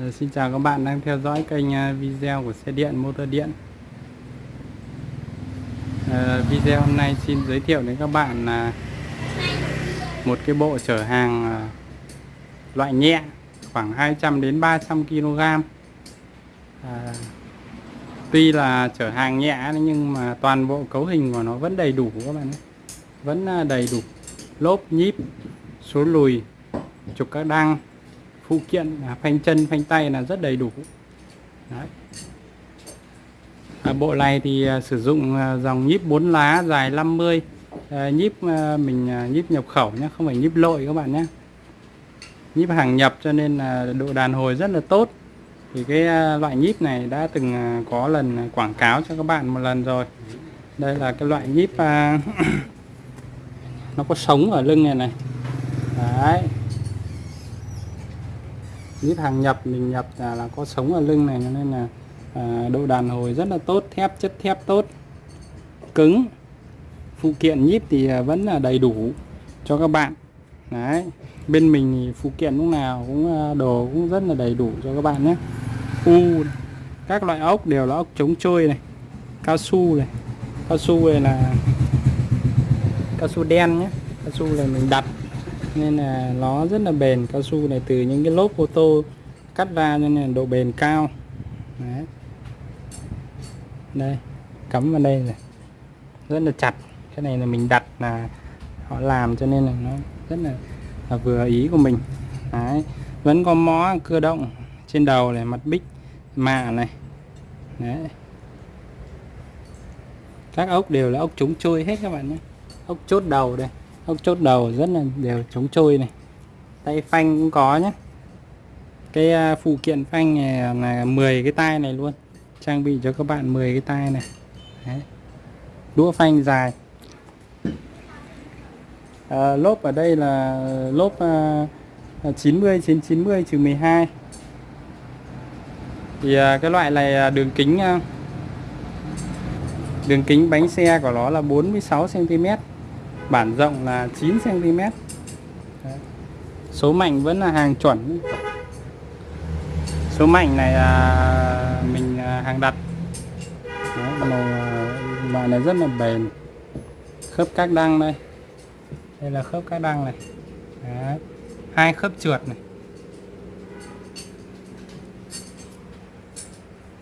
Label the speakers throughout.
Speaker 1: Ờ, xin chào các bạn đang theo dõi kênh à, video của xe điện motor điện. Ờ, video hôm nay xin giới thiệu đến các bạn là một cái bộ chở hàng à, loại nhẹ khoảng 200 đến 300 kg à, Tuy là chở hàng nhẹ nhưng mà toàn bộ cấu hình của nó vẫn đầy đủ các bạn nhé. Vẫn à, đầy đủ lốp nhíp số lùi trục các đăng phụ kiện là phanh chân phanh tay là rất đầy đủ. Đấy. À, bộ này thì à, sử dụng à, dòng nhíp 4 lá dài 50 à, nhíp à, mình à, nhíp nhập khẩu nhé không phải nhíp lội các bạn nhé. Nhíp hàng nhập cho nên là độ đàn hồi rất là tốt. Thì cái à, loại nhíp này đã từng à, có lần quảng cáo cho các bạn một lần rồi. Đây là cái loại nhíp à, nó có sống ở lưng này này. Đấy nhíp hàng nhập mình nhập là, là có sống ở lưng này cho nên là à, độ đàn hồi rất là tốt thép chất thép tốt. Cứng phụ kiện nhíp thì à, vẫn là đầy đủ cho các bạn. Đấy bên mình thì phụ kiện lúc nào cũng à, đồ cũng rất là đầy đủ cho các bạn nhé. U các loại ốc đều là ốc chống trôi này cao su này. Cao su này là cao su đen nhé. Cao su này mình đặt nên là nó rất là bền cao su này từ những cái lốp ô tô cắt ra cho nên là độ bền cao Đấy. đây cắm vào đây này rất là chặt cái này là mình đặt là họ làm cho nên là nó rất là, là vừa ý của mình Đấy. vẫn có mó cơ động trên đầu này mặt bích mạ này Đấy. các ốc đều là ốc chống trôi hết các bạn nhé ốc chốt đầu đây ốc chốt đầu rất là đều chống trôi này. Tay phanh cũng có nhé cái à, phụ kiện phanh này là 10 cái tay này luôn. Trang bị cho các bạn 10 cái tay này. Đấy. đũa phanh dài. À, lốp ở đây là lốp à, 90 trên 90 trừ 12 thì à, cái loại này đường kính à, đường kính bánh xe của nó là 46 cm bản rộng là 9 cm Đấy. số mảnh vẫn là hàng chuẩn. Số mảnh này là mình à, hàng đặt. Đấy, màu à, loại này rất là bền. Khớp các đăng đây. Đây là khớp các đăng này. Đấy. hai khớp trượt này.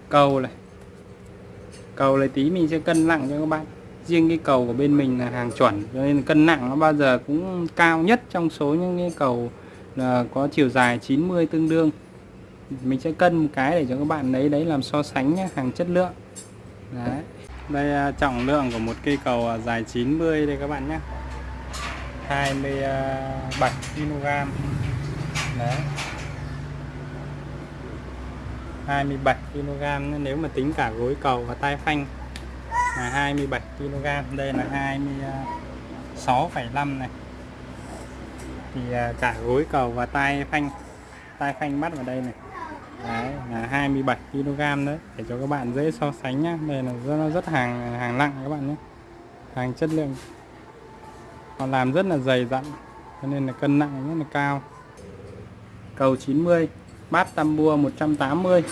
Speaker 1: Cầu này. Cầu này tí mình sẽ cân nặng cho các bạn riêng cái cầu của bên mình là hàng chuẩn cho nên cân nặng nó bao giờ cũng cao nhất trong số những cái cầu là có chiều dài 90 tương đương. Mình sẽ cân một cái để cho các bạn lấy đấy làm so sánh nhé, hàng chất lượng. Đấy. Đây à, trọng lượng của một cây cầu à, dài 90 đây các bạn nhé 27 kg đấy. 27 kg nếu mà tính cả gối cầu và tay phanh là 27 kg. Đây là 26,5 này. Thì à, cả gối cầu và tay phanh tay phanh bắt vào đây này. Đấy là 27 kg đấy. Để cho các bạn dễ so sánh nhá. Đây là rất rất hàng hàng nặng các bạn nhé hàng chất lượng. Họ làm rất là dày dặn cho nên là cân nặng rất là cao. Cầu 90 bát tam bua 180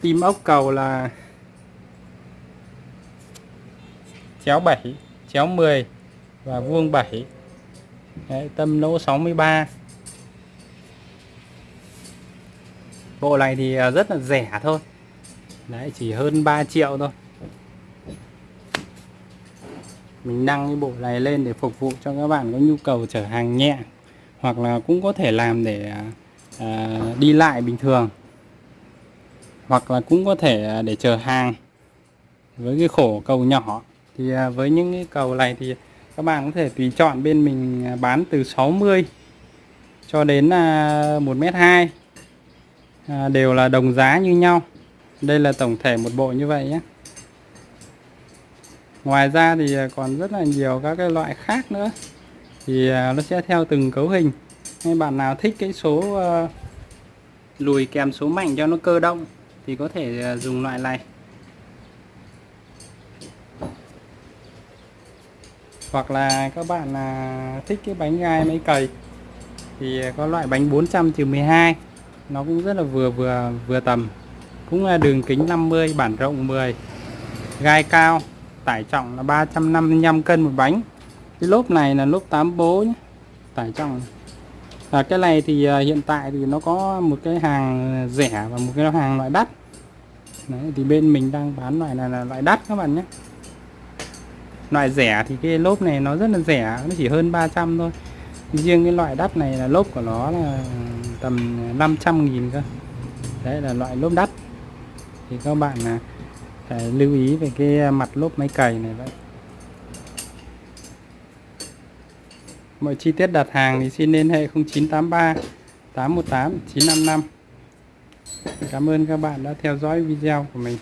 Speaker 1: tim ốc cầu là chéo 7 chéo 10 và vuông 7 Đấy, tâm lỗ 63 bộ này thì à, rất là rẻ thôi. Đấy chỉ hơn 3 triệu thôi. Mình đăng cái bộ này lên để phục vụ cho các bạn có nhu cầu chở hàng nhẹ hoặc là cũng có thể làm để à, à đi lại bình thường hoặc là cũng có thể à, để chờ hàng với cái khổ cầu nhỏ. Thì à, với những cái cầu này thì các bạn có thể tùy chọn bên mình à, bán từ 60 cho đến 1m2 đều là đồng giá như nhau. Đây là tổng thể một bộ như vậy nhé. Ngoài ra thì còn rất là nhiều các cái loại khác nữa. Thì nó sẽ theo từng cấu hình. Hay bạn nào thích cái số lùi kèm số mạnh cho nó cơ động thì có thể à, dùng loại này. Hoặc là các bạn là thích cái bánh gai máy cầy thì có loại bánh 400 trừ 12 nó cũng rất là vừa vừa vừa tầm. Cũng là đường kính 50 bản rộng 10 gai cao, tải trọng là 355 cân một bánh. Cái lốp này là lốp 8 bố nhé tải trọng. Và cái này thì à, hiện tại thì nó có một cái hàng rẻ và một cái hàng loại đắt. Đấy, thì bên mình đang bán loại này là loại đắt các bạn nhé. Loại rẻ thì cái lốp này nó rất là rẻ nó chỉ hơn 300 thôi. Riêng cái loại đắt này là lốp của nó là tầm 500 nghìn cơ. Đấy là loại lốp đắt. Thì các bạn là phải lưu ý về cái mặt lốp máy cày này vậy. Mọi chi tiết đặt hàng thì xin liên hệ 0983 818 955 Cảm ơn các bạn đã theo dõi video của mình.